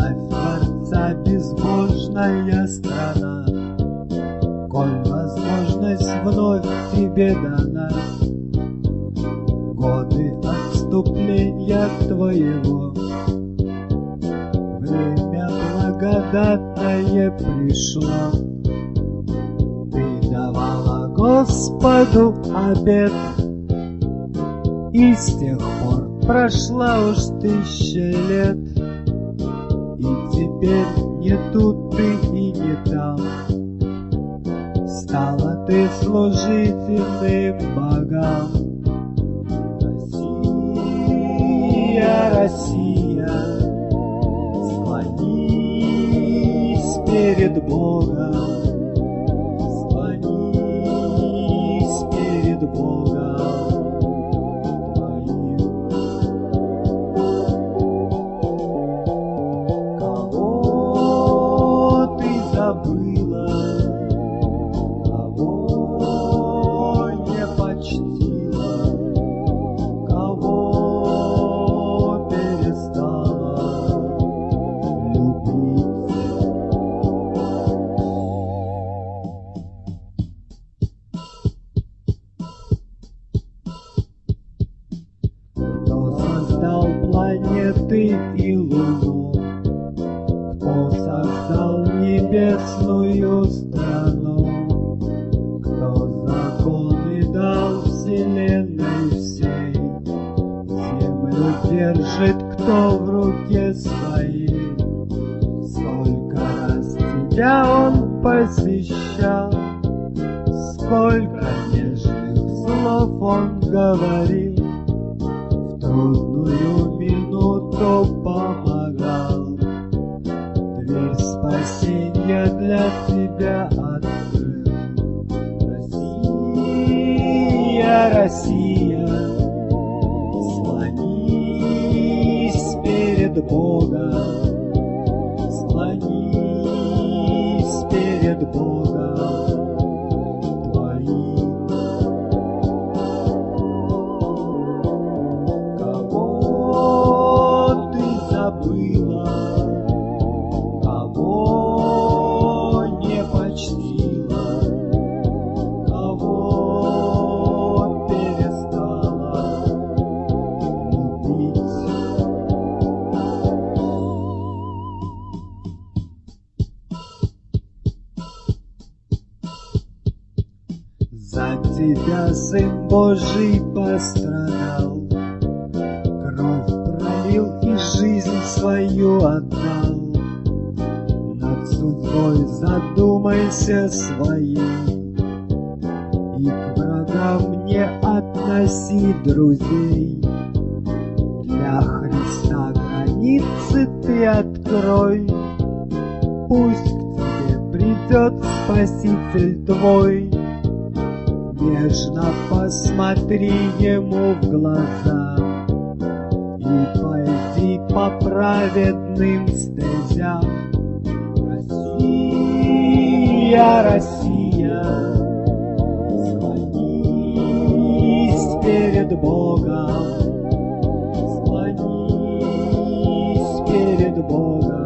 Славь Творца, безбожная страна, Коль возможность вновь тебе дана. Годы отступления твоего Время благодатное пришло. Ты давала Господу обед, И с тех пор прошла уж тысяча лет, теперь не тут ты и не там. Стала ты служительным богам. Россия, Россия, склонись перед Богом, склонись перед Богом держит кто в руке своей? Сколько раз тебя он посещал? Сколько нежных слов он говорил? В трудную минуту помогал. Дверь спасения для тебя открыл. Россия, Россия, перед Божий пострадал, Кровь пролил и жизнь свою отдал. Над судьбой задумайся своей, И к врагам не относи друзей. Для Христа границы ты открой, Пусть к тебе придет Спаситель твой. Нежно посмотри ему в глаза И пойди по праведным стезям. Россия, Россия, склонись перед Богом, склонись перед Богом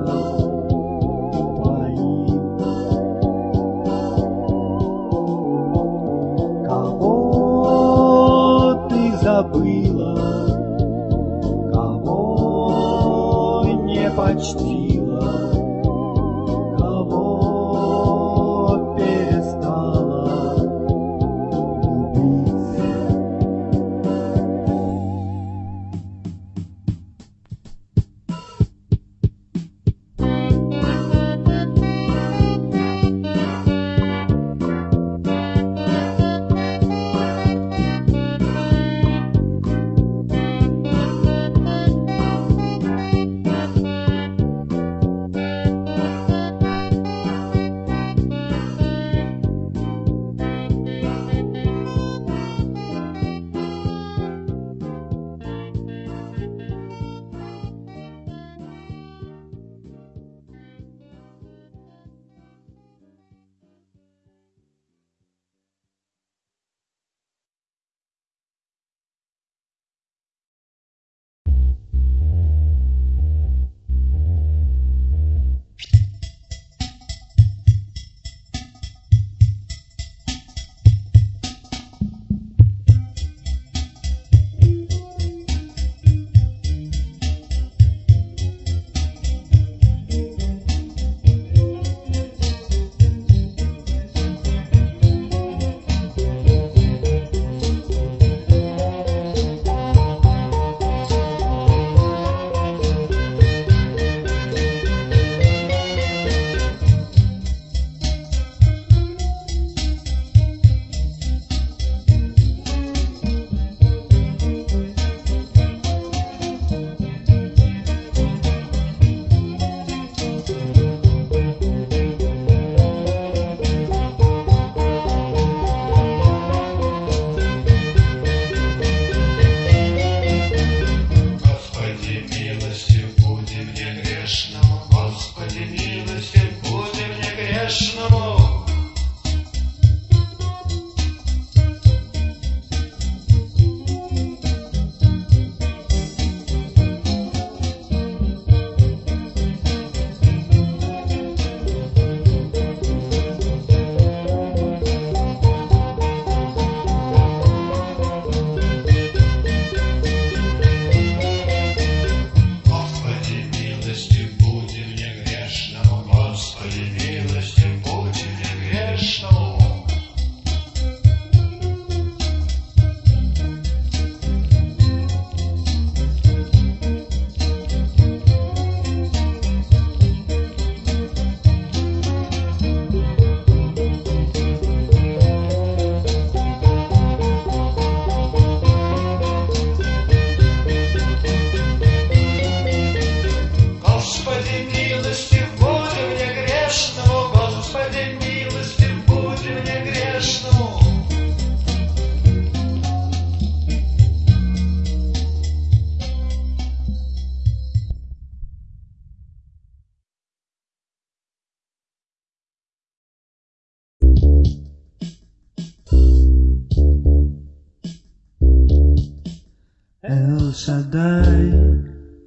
Шадай,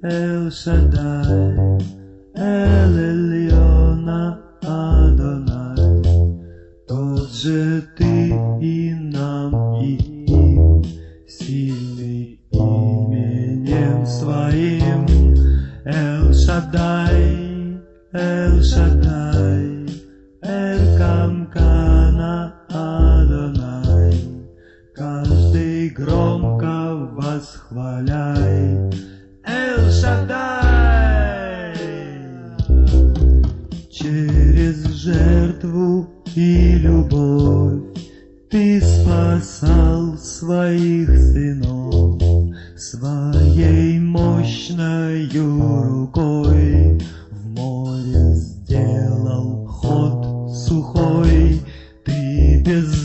Эл Шадай, Эл Эльона Адонай, Тот же ты и нам, и им, Сильный именем своим, Эл Шадай, Эл Шадай. любовь Ты спасал своих сынов Своей мощной рукой. В море сделал ход сухой. Ты без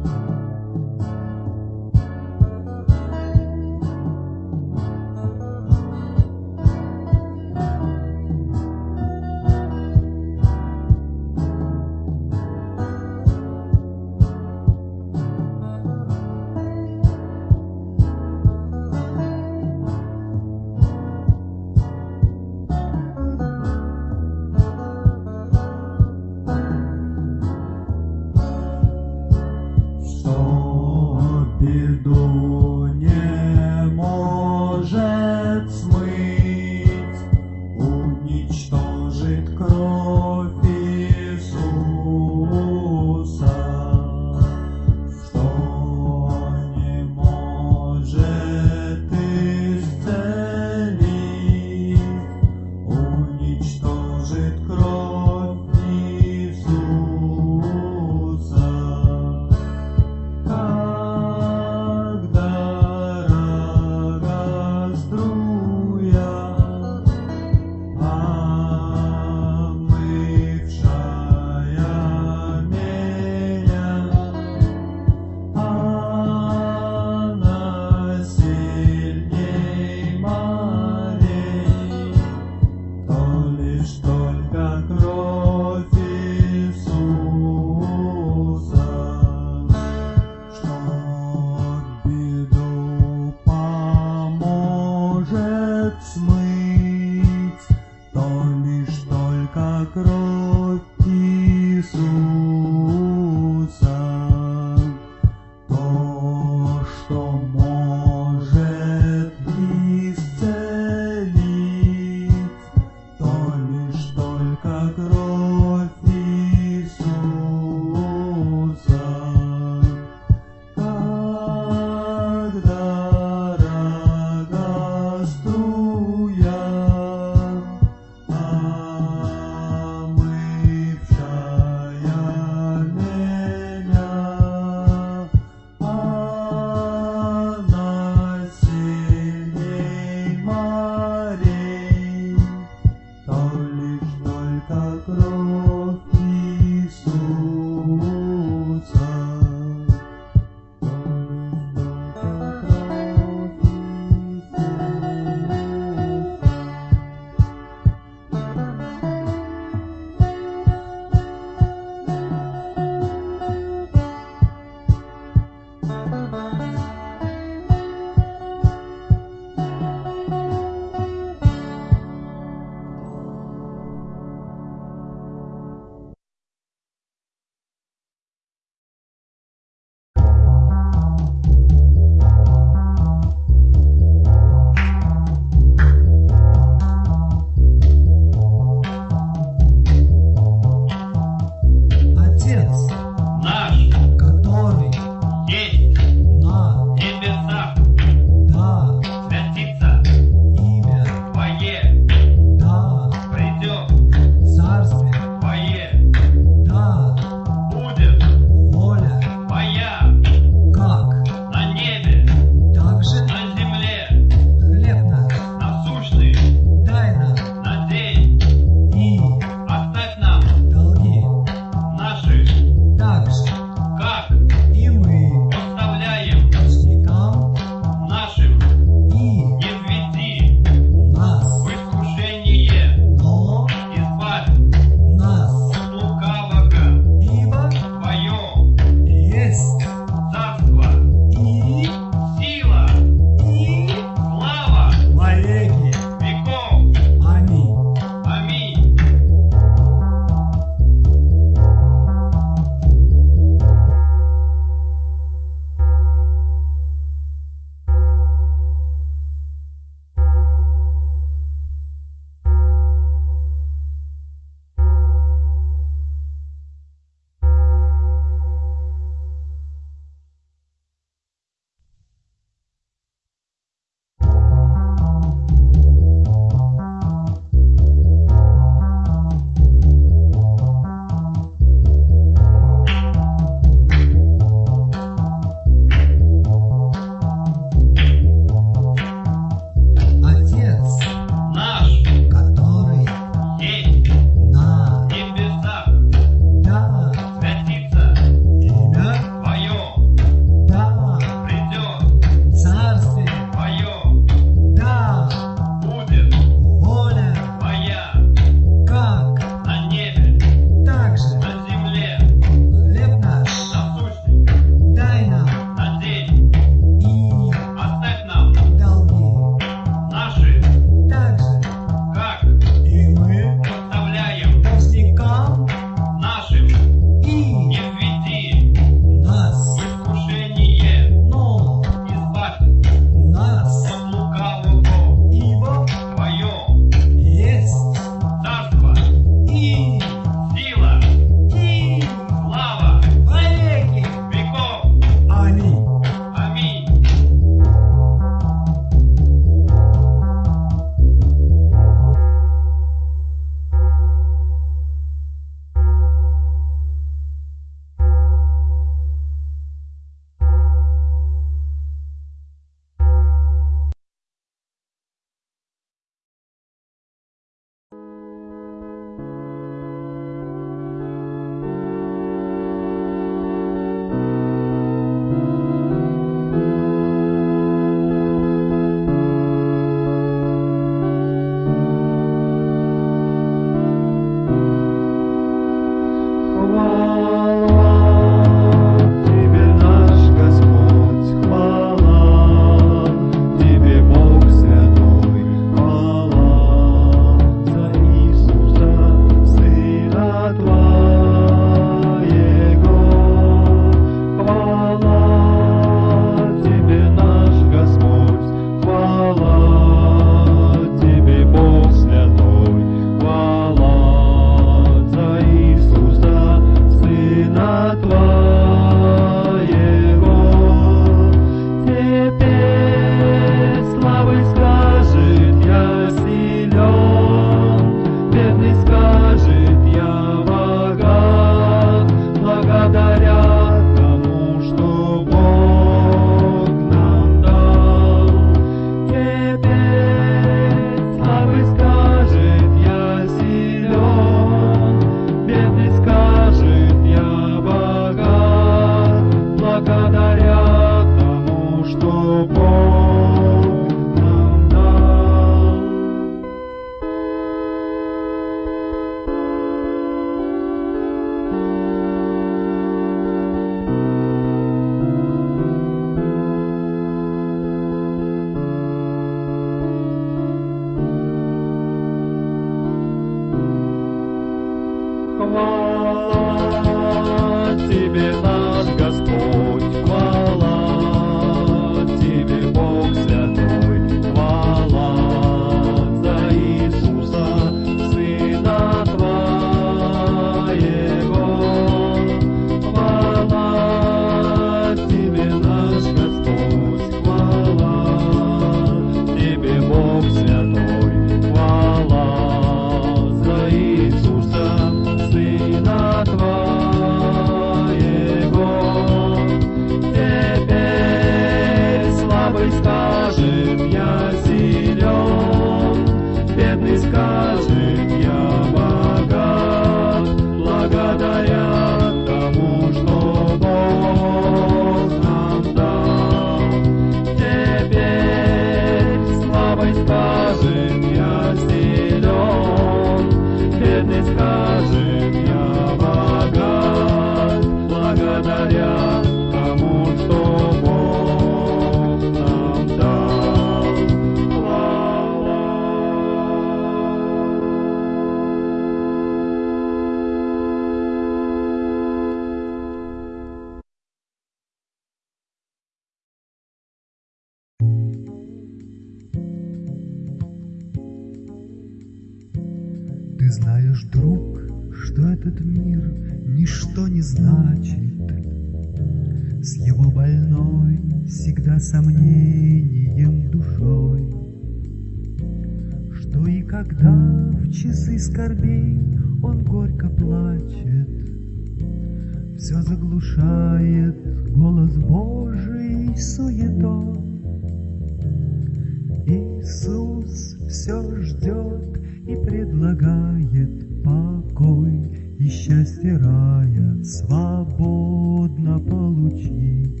Иисус все ждет и предлагает покой и счастье рая свободно получить.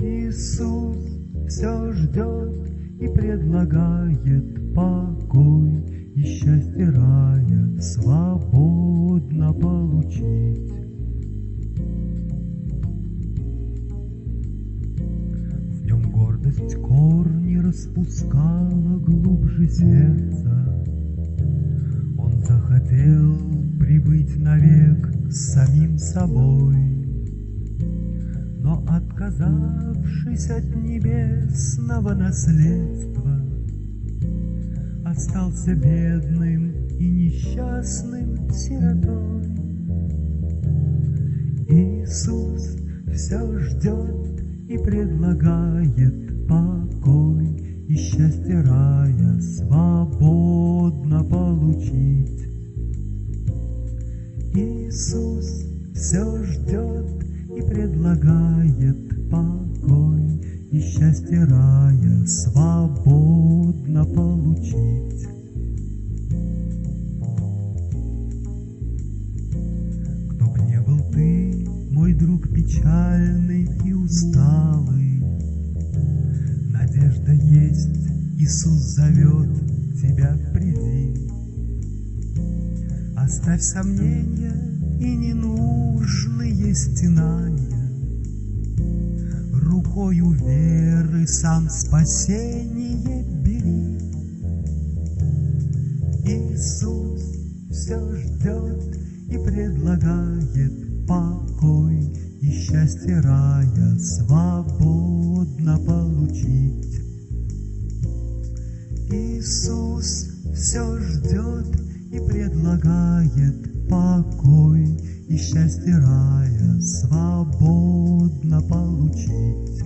Иисус все ждет и предлагает покой и счастье рая свободно получить. Гордость корни распускала глубже сердца. Он захотел прибыть навек с самим собой, но отказавшись от небесного наследства, остался бедным и несчастным сиротой. Иисус все ждет и предлагает покой и счастье рая свободно получить. Иисус все ждет и предлагает покой и счастье рая свободно получить. Кто б не был ты, мой друг печальный и усталый, Надежда есть, Иисус зовет тебя, приди. Оставь сомнения и ненужные стенания, Рукою веры сам спасение бери. Иисус все ждет и предлагает покой и счастье рая свободно получить. Иисус все ждет и предлагает покой и счастье рая свободно получить.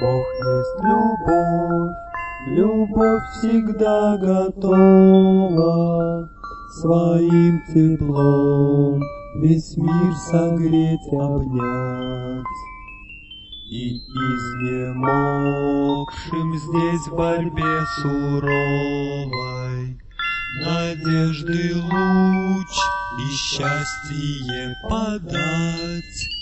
Бог есть любовь, любовь всегда готова Своим теплом весь мир согреть, обнять. И изнемогшим здесь в борьбе суровой Надежды луч и счастье подать.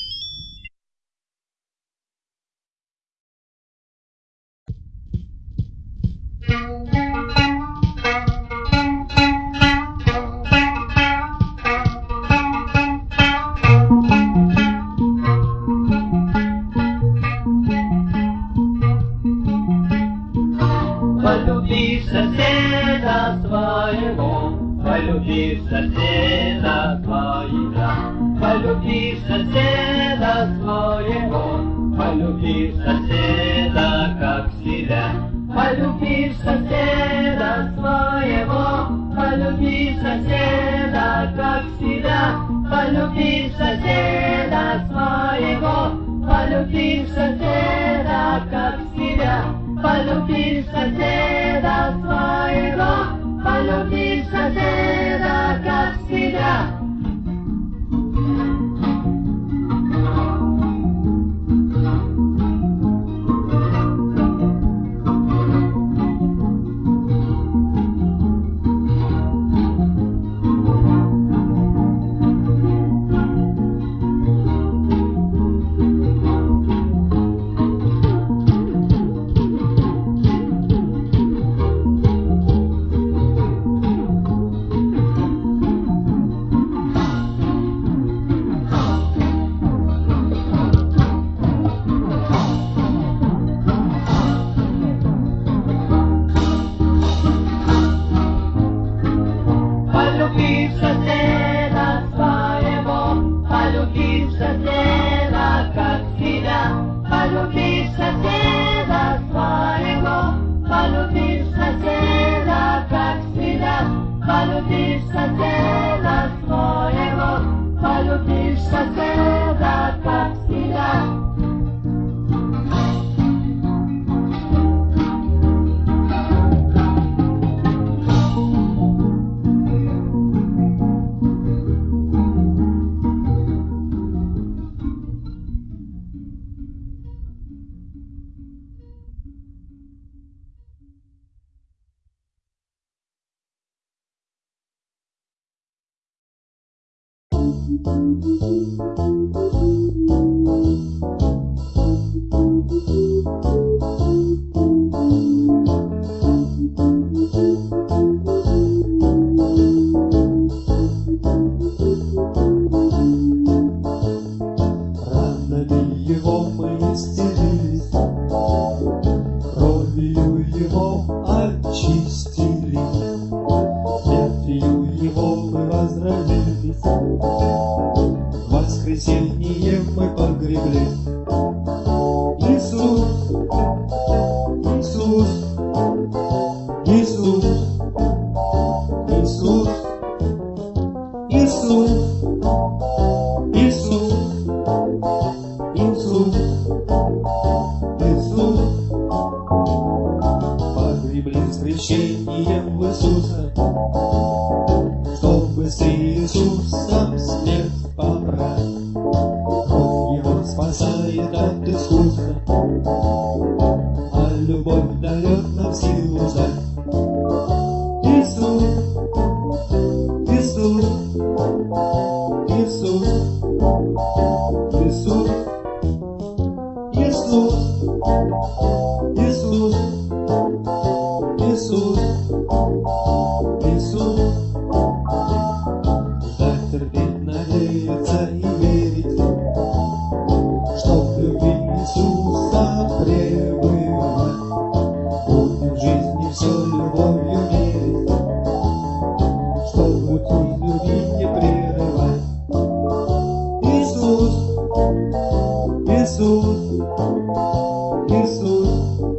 Mm-hmm.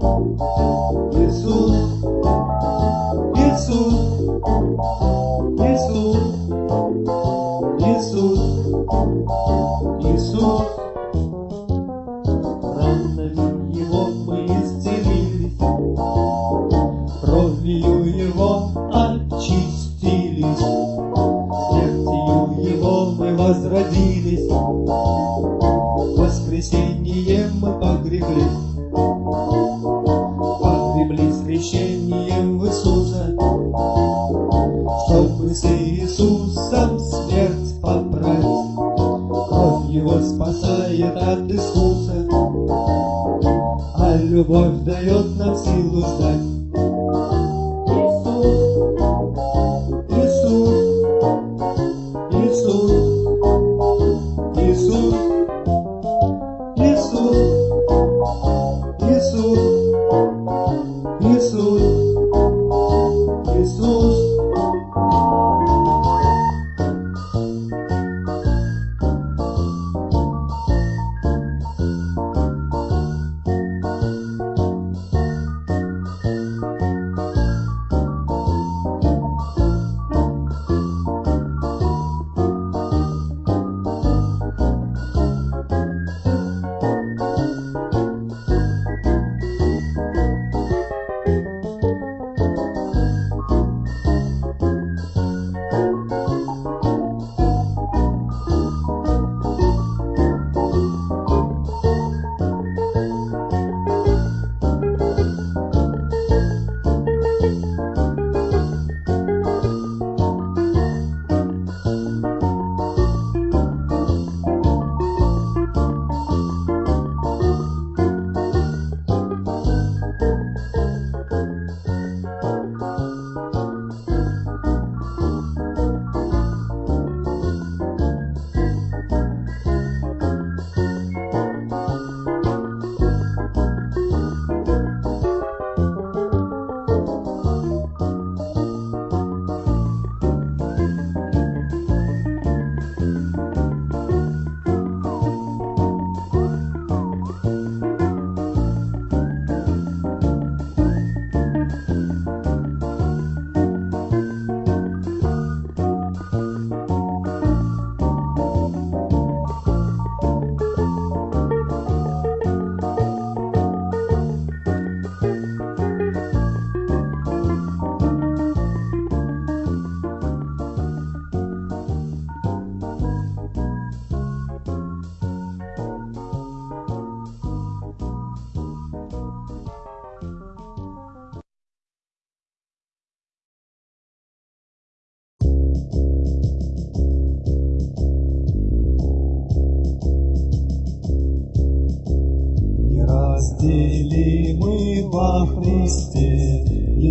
Иисус,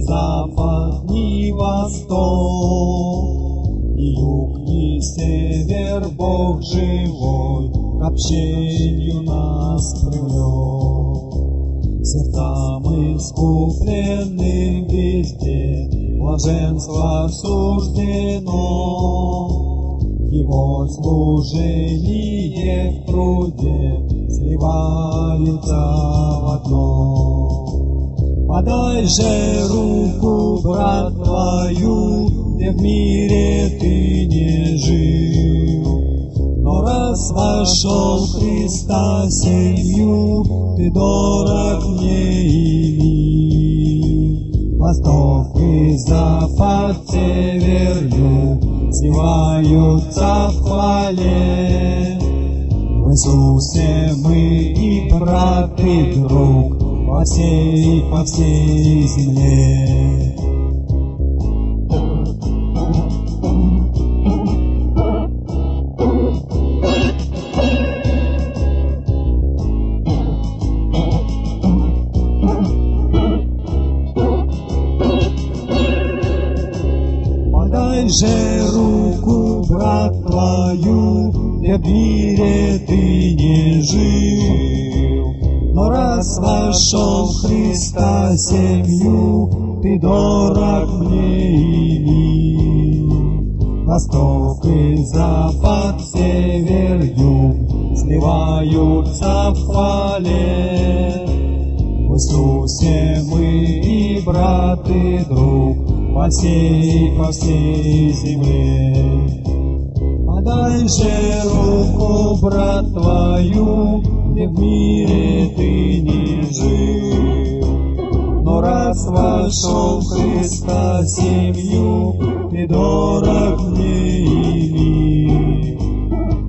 запад, ни восток, ни юг, ни север, Бог живой, к общению нас привлек. Сердцам искупленным везде блаженство суждено, его служение в труде сливаются в одно. Подай же руку, брат твою, где в мире ты не жил. Но раз вошел Христа семью, ты дорог мне и мил. Восток и запад, север, юг, сливаются в хвале. В Иисусе мы и брат, и друг по всей, по всей земле. Дорог мне и мил. Восток и запад, север, юг сливаются в хвале. В Иисусе мы и брат, и друг по всей, по всей земле. Подай же руку, брат твою, где в мире ты не жил. Но раз вошел Христа семью, ты дорог мне и.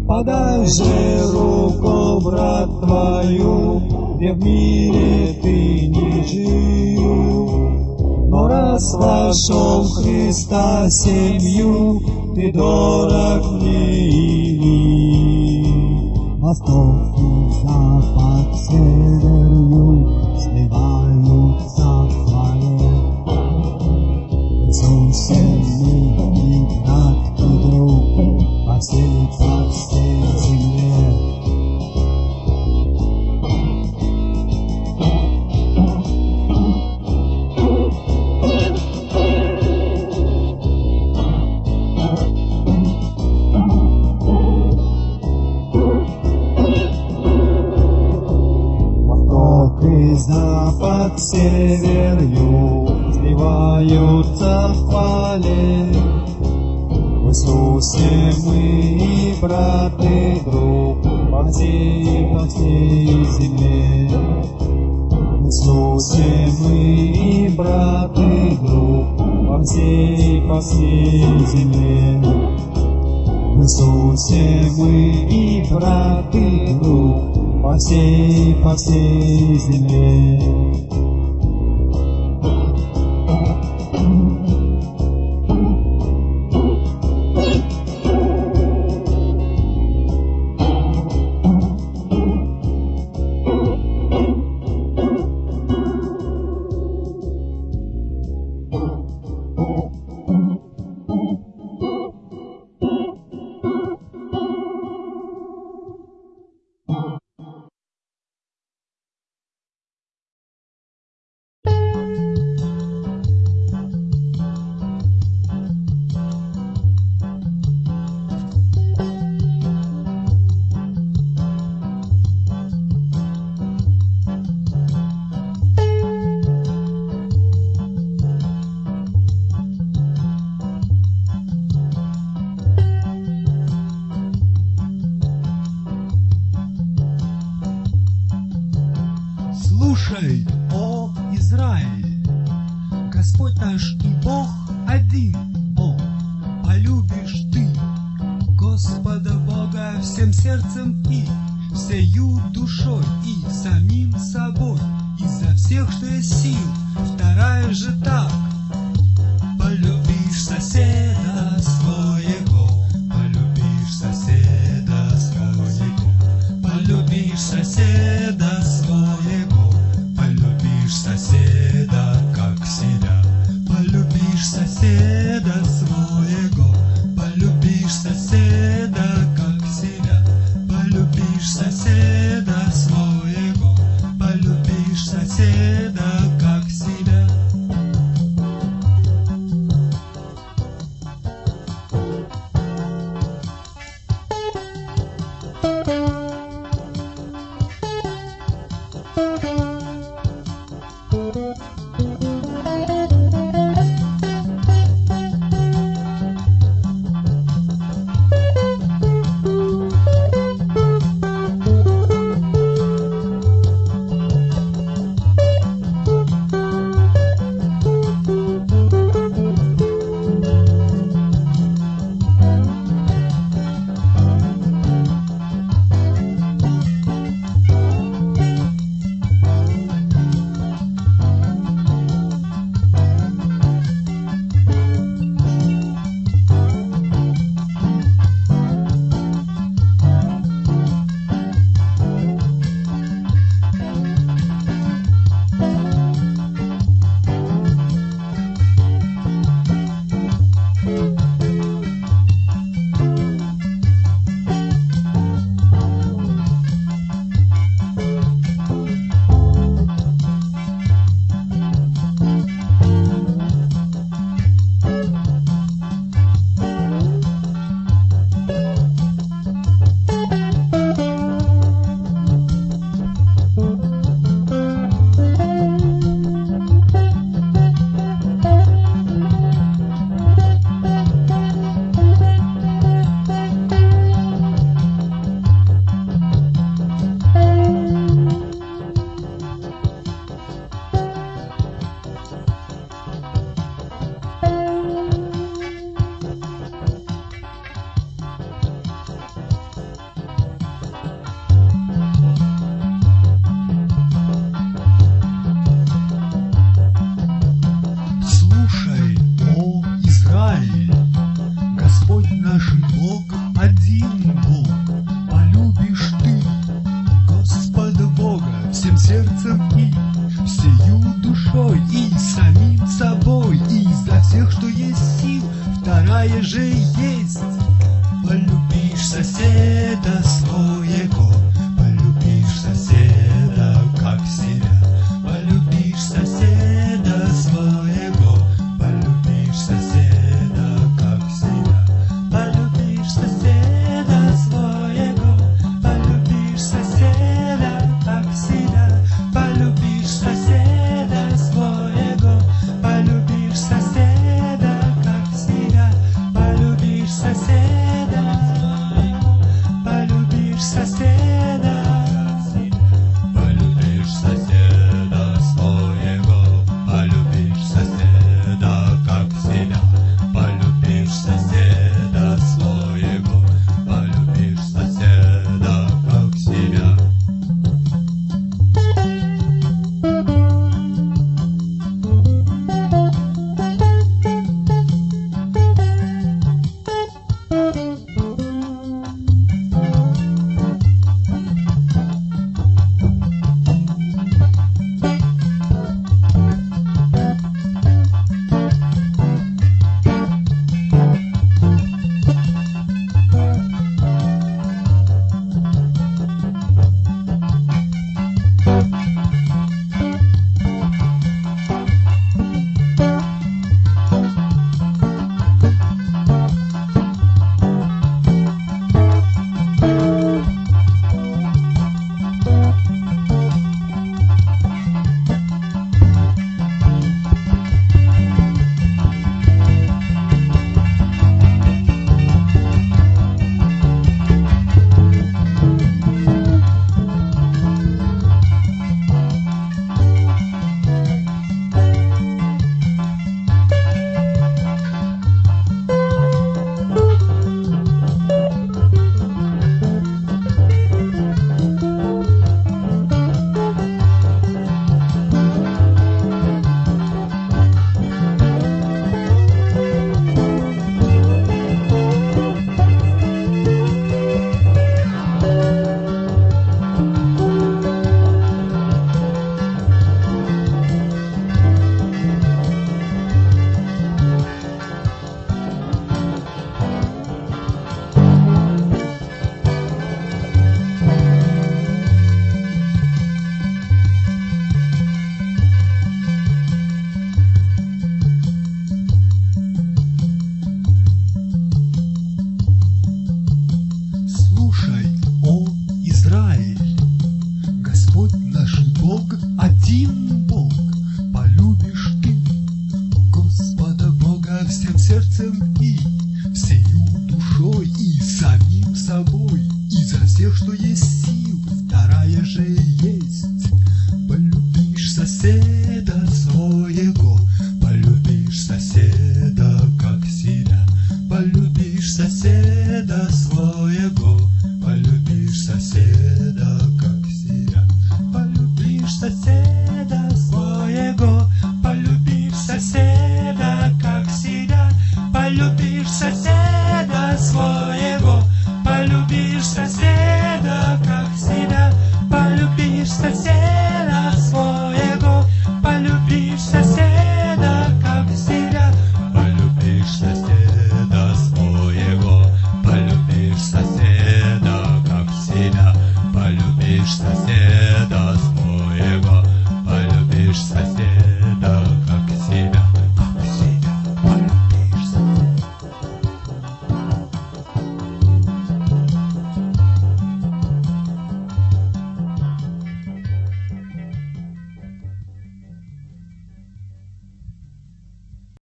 Подай же руку, брат твою, где в мире ты не жил. Но раз вошел Христа семью, ты дорог мне и. Восток запад, север, юг Иисусе мы и брат, и друг по всей, по всей земле. Иисусе мы и брат, и друг по всей, по всей земле. Иисусе мы и брат, и друг по всей, по всей земле.